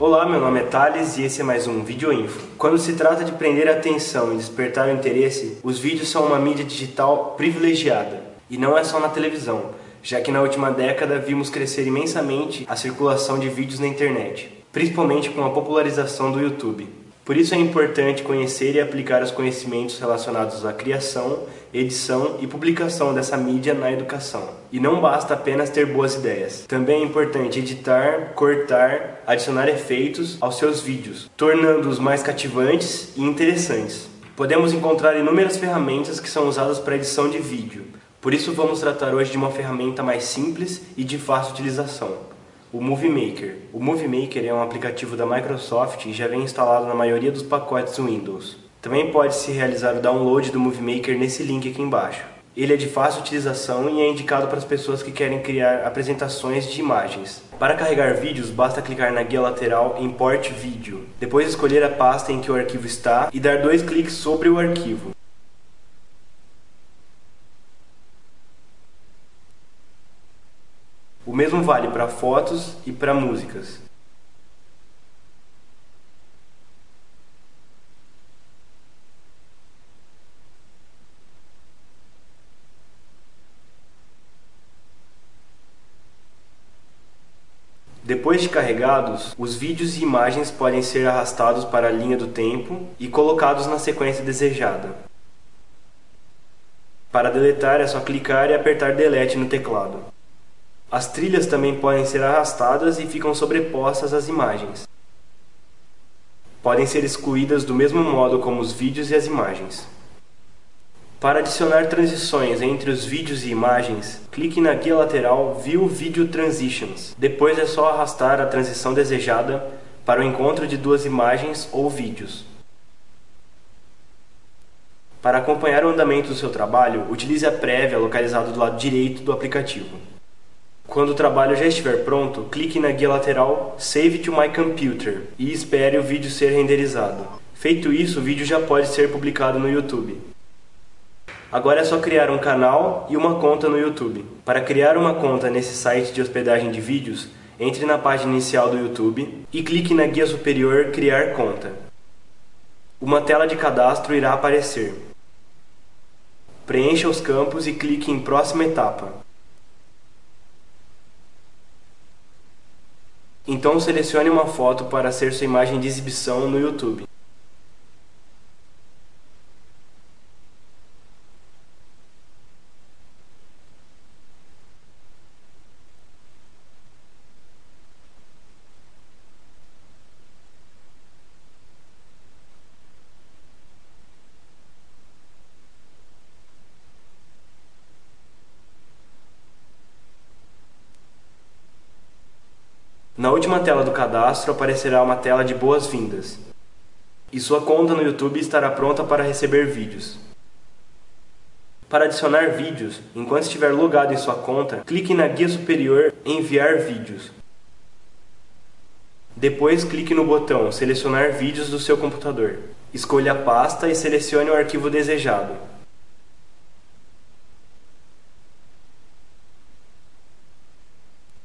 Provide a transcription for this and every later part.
Olá, meu nome é Thales e esse é mais um Vídeo Info. Quando se trata de prender a atenção e despertar o interesse, os vídeos são uma mídia digital privilegiada. E não é só na televisão, já que na última década vimos crescer imensamente a circulação de vídeos na internet, principalmente com a popularização do YouTube. Por isso é importante conhecer e aplicar os conhecimentos relacionados à criação, edição e publicação dessa mídia na educação. E não basta apenas ter boas ideias. Também é importante editar, cortar, adicionar efeitos aos seus vídeos, tornando-os mais cativantes e interessantes. Podemos encontrar inúmeras ferramentas que são usadas para edição de vídeo. Por isso vamos tratar hoje de uma ferramenta mais simples e de fácil utilização o Movie Maker. O Movie Maker é um aplicativo da Microsoft e já vem instalado na maioria dos pacotes Windows. Também pode-se realizar o download do Movie Maker nesse link aqui embaixo. Ele é de fácil utilização e é indicado para as pessoas que querem criar apresentações de imagens. Para carregar vídeos, basta clicar na guia lateral Import Video. Depois escolher a pasta em que o arquivo está e dar dois cliques sobre o arquivo. O mesmo vale para fotos e para músicas. Depois de carregados, os vídeos e imagens podem ser arrastados para a linha do tempo e colocados na sequência desejada. Para deletar é só clicar e apertar Delete no teclado. As trilhas também podem ser arrastadas e ficam sobrepostas às imagens. Podem ser excluídas do mesmo modo como os vídeos e as imagens. Para adicionar transições entre os vídeos e imagens, clique na guia lateral View Video Transitions. Depois é só arrastar a transição desejada para o encontro de duas imagens ou vídeos. Para acompanhar o andamento do seu trabalho, utilize a prévia localizada do lado direito do aplicativo. Quando o trabalho já estiver pronto, clique na guia lateral Save to my computer e espere o vídeo ser renderizado. Feito isso, o vídeo já pode ser publicado no YouTube. Agora é só criar um canal e uma conta no YouTube. Para criar uma conta nesse site de hospedagem de vídeos, entre na página inicial do YouTube e clique na guia superior Criar conta. Uma tela de cadastro irá aparecer. Preencha os campos e clique em Próxima etapa. Então selecione uma foto para ser sua imagem de exibição no YouTube. Na última tela do cadastro aparecerá uma tela de boas-vindas. E sua conta no YouTube estará pronta para receber vídeos. Para adicionar vídeos, enquanto estiver logado em sua conta, clique na guia superior Enviar vídeos. Depois clique no botão Selecionar vídeos do seu computador. Escolha a pasta e selecione o arquivo desejado.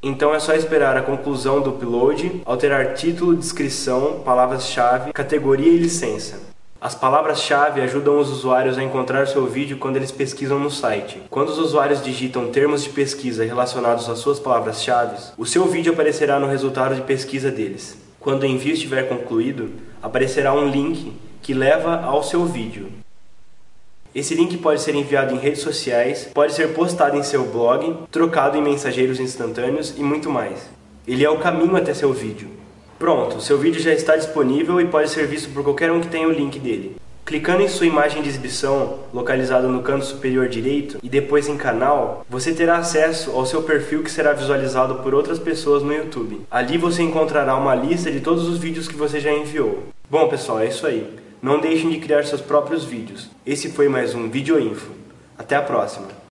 Então é só esperar a conclusão do upload, alterar título, descrição, palavras-chave, categoria e licença. As palavras-chave ajudam os usuários a encontrar seu vídeo quando eles pesquisam no site. Quando os usuários digitam termos de pesquisa relacionados às suas palavras-chave, o seu vídeo aparecerá no resultado de pesquisa deles. Quando o envio estiver concluído, aparecerá um link que leva ao seu vídeo. Esse link pode ser enviado em redes sociais, pode ser postado em seu blog, trocado em mensageiros instantâneos e muito mais. Ele é o caminho até seu vídeo. Pronto, seu vídeo já está disponível e pode ser visto por qualquer um que tenha o link dele. Clicando em sua imagem de exibição, localizada no canto superior direito, e depois em canal, você terá acesso ao seu perfil que será visualizado por outras pessoas no YouTube. Ali você encontrará uma lista de todos os vídeos que você já enviou. Bom pessoal, é isso aí. Não deixem de criar seus próprios vídeos. Esse foi mais um Vídeo Info. Até a próxima!